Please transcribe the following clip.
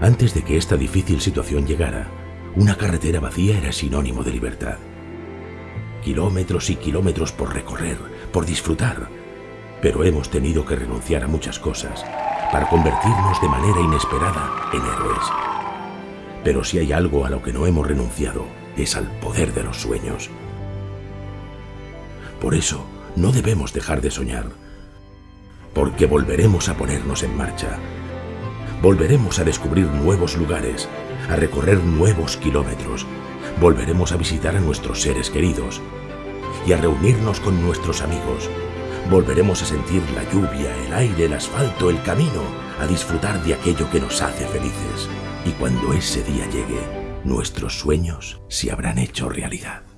Antes de que esta difícil situación llegara, una carretera vacía era sinónimo de libertad. Kilómetros y kilómetros por recorrer, por disfrutar, pero hemos tenido que renunciar a muchas cosas para convertirnos de manera inesperada en héroes. Pero si hay algo a lo que no hemos renunciado, es al poder de los sueños. Por eso, no debemos dejar de soñar, porque volveremos a ponernos en marcha. Volveremos a descubrir nuevos lugares, a recorrer nuevos kilómetros. Volveremos a visitar a nuestros seres queridos y a reunirnos con nuestros amigos. Volveremos a sentir la lluvia, el aire, el asfalto, el camino, a disfrutar de aquello que nos hace felices. Y cuando ese día llegue, nuestros sueños se habrán hecho realidad.